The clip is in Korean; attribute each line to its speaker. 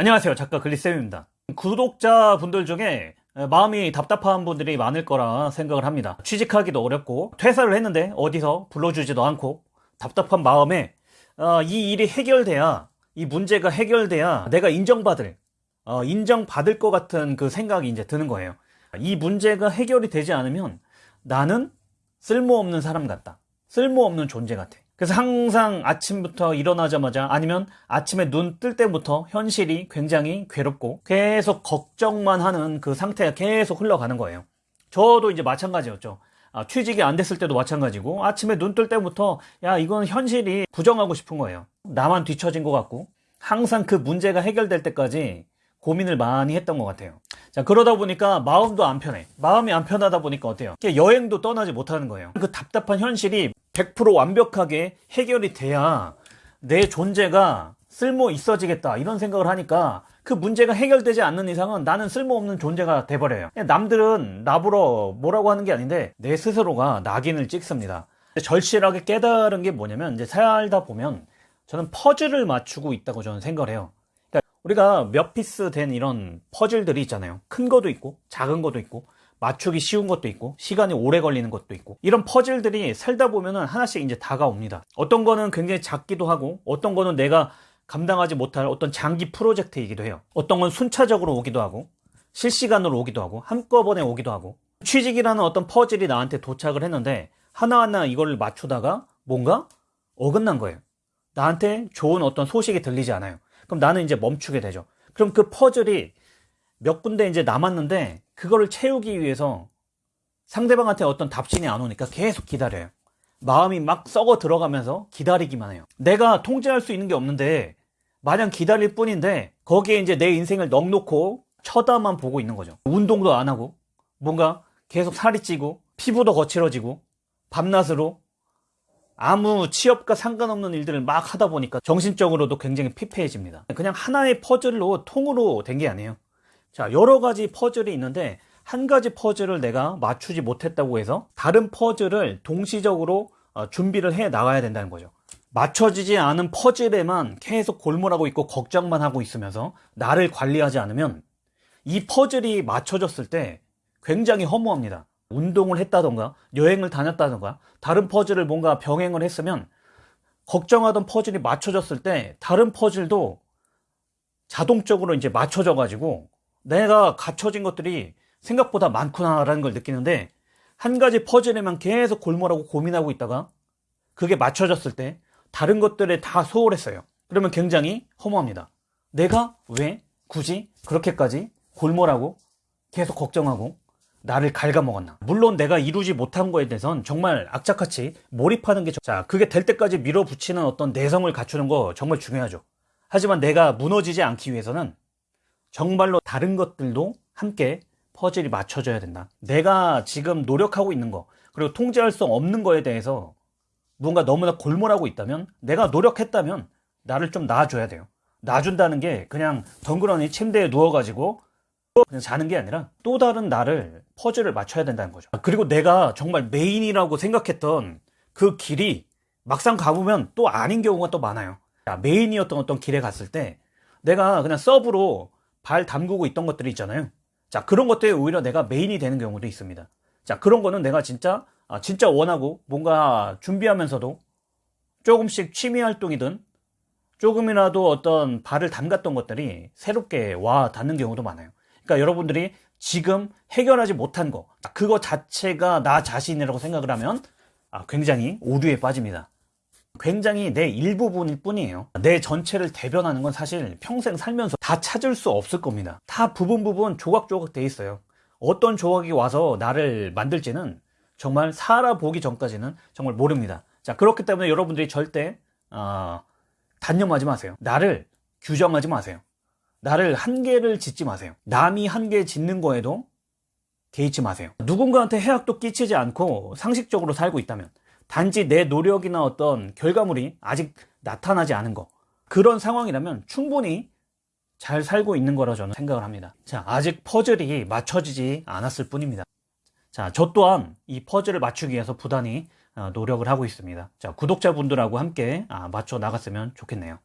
Speaker 1: 안녕하세요. 작가 글리쌤입니다. 구독자분들 중에 마음이 답답한 분들이 많을 거라 생각을 합니다. 취직하기도 어렵고 퇴사를 했는데 어디서 불러주지도 않고 답답한 마음에 어, 이 일이 해결돼야 이 문제가 해결돼야 내가 인정받을 어, 인정받을 것 같은 그 생각이 이제 드는 거예요. 이 문제가 해결이 되지 않으면 나는 쓸모없는 사람 같다. 쓸모없는 존재 같아 그래서 항상 아침부터 일어나자마자 아니면 아침에 눈 뜰 때부터 현실이 굉장히 괴롭고 계속 걱정만 하는 그 상태가 계속 흘러가는 거예요. 저도 이제 마찬가지였죠. 아, 취직이 안 됐을 때도 마찬가지고 아침에 눈 뜰 때부터 야 이건 현실이 부정하고 싶은 거예요. 나만 뒤처진 것 같고 항상 그 문제가 해결될 때까지 고민을 많이 했던 것 같아요. 자 그러다 보니까 마음도 안 편해. 마음이 안 편하다 보니까 어때요? 여행도 떠나지 못하는 거예요. 그 답답한 현실이 100% 완벽하게 해결이 돼야 내 존재가 쓸모 있어지겠다. 이런 생각을 하니까 그 문제가 해결되지 않는 이상은 나는 쓸모없는 존재가 돼버려요. 남들은 나보러 뭐라고 하는 게 아닌데 내 스스로가 낙인을 찍습니다. 절실하게 깨달은 게 뭐냐면 이제 살다 보면 저는 퍼즐을 맞추고 있다고 저는 생각을 해요. 그러니까 우리가 몇 piece 된 이런 퍼즐들이 있잖아요. 큰 것도 있고 작은 것도 있고 맞추기 쉬운 것도 있고 시간이 오래 걸리는 것도 있고 이런 퍼즐들이 살다 보면은 하나씩 이제 다가옵니다. 어떤 거는 굉장히 작기도 하고 어떤 거는 내가 감당하지 못할 어떤 장기 프로젝트이기도 해요. 어떤 건 순차적으로 오기도 하고 실시간으로 오기도 하고 한꺼번에 오기도 하고. 취직이라는 어떤 퍼즐이 나한테 도착을 했는데 하나하나 이걸 맞추다가 뭔가 어긋난 거예요. 나한테 좋은 어떤 소식이 들리지 않아요. 그럼 나는 이제 멈추게 되죠. 그럼 그 퍼즐이 몇 군데 이제 남았는데 그거를 채우기 위해서 상대방한테 어떤 답신이 안 오니까 계속 기다려요. 마음이 막 썩어 들어가면서 기다리기만 해요. 내가 통제할 수 있는 게 없는데 마냥 기다릴 뿐인데 거기에 이제 내 인생을 넉놓고 쳐다만 보고 있는 거죠. 운동도 안 하고 뭔가 계속 살이 찌고 피부도 거칠어지고 밤낮으로 아무 취업과 상관없는 일들을 막 하다 보니까 정신적으로도 굉장히 피폐해집니다. 그냥 하나의 퍼즐로 통으로 된 게 아니에요. 자, 여러 가지 퍼즐이 있는데 한 가지 퍼즐을 내가 맞추지 못했다고 해서 다른 퍼즐을 동시적으로 어, 준비를 해 나가야 된다는 거죠. 맞춰지지 않은 퍼즐에만 계속 골몰하고 있고 걱정만 하고 있으면서 나를 관리하지 않으면 이 퍼즐이 맞춰졌을 때 굉장히 허무합니다. 운동을 했다던가 여행을 다녔다던가 다른 퍼즐을 뭔가 병행을 했으면 걱정하던 퍼즐이 맞춰졌을 때 다른 퍼즐도 자동적으로 이제 맞춰져 가지고 내가 갖춰진 것들이 생각보다 많구나라는 걸 느끼는데 한 가지 퍼즐에만 계속 골몰하고 고민하고 있다가 그게 맞춰졌을 때 다른 것들에 다 소홀했어요. 그러면 굉장히 허무합니다. 내가 왜 굳이 그렇게까지 골몰하고 계속 걱정하고 나를 갉아먹었나. 물론 내가 이루지 못한 거에 대해선 정말 악착같이 몰입하는 게, 자, 그게 될 때까지 밀어붙이는 어떤 내성을 갖추는 거 정말 중요하죠. 하지만 내가 무너지지 않기 위해서는 정말로 다른 것들도 함께 퍼즐이 맞춰져야 된다. 내가 지금 노력하고 있는 거, 그리고 통제할 수 없는 거에 대해서 뭔가 너무나 골몰하고 있다면, 내가 노력했다면 나를 좀 놔줘야 돼요. 놔준다는 게 그냥 덩그러니 침대에 누워가지고 그냥 자는 게 아니라 또 다른 나를 퍼즐을 맞춰야 된다는 거죠. 그리고 내가 정말 메인이라고 생각했던 그 길이 막상 가보면 또 아닌 경우가 또 많아요. 메인이었던 어떤 길에 갔을 때 내가 그냥 서브로 발 담그고 있던 것들이 있잖아요. 자, 그런 것들이 오히려 내가 메인이 되는 경우도 있습니다. 자, 그런 거는 내가 진짜, 아, 진짜 원하고 뭔가 준비하면서도 조금씩 취미 활동이든 조금이라도 어떤 발을 담갔던 것들이 새롭게 와 닿는 경우도 많아요. 그러니까 여러분들이 지금 해결하지 못한 거, 그거 자체가 나 자신이라고 생각을 하면 아, 굉장히 오류에 빠집니다. 굉장히 내 일부분일 뿐이에요. 내 전체를 대변하는 건 사실 평생 살면서 다 찾을 수 없을 겁니다. 다 부분 부분 조각조각 돼 있어요. 어떤 조각이 와서 나를 만들지는 정말 살아보기 전까지는 정말 모릅니다. 자 그렇기 때문에 여러분들이 절대 어, 단념하지 마세요. 나를 규정하지 마세요. 나를 한계를 짓지 마세요. 남이 한계 짓는 거에도 개의치 마세요. 누군가한테 해악도 끼치지 않고 상식적으로 살고 있다면 단지 내 노력이나 어떤 결과물이 아직 나타나지 않은 거. 그런 상황이라면 충분히 잘 살고 있는 거라 저는 생각을 합니다. 자 아직 퍼즐이 맞춰지지 않았을 뿐입니다. 자저 또한 이 퍼즐을 맞추기 위해서 부단히 어, 노력을 하고 있습니다. 자 구독자분들하고 함께 아, 맞춰 나갔으면 좋겠네요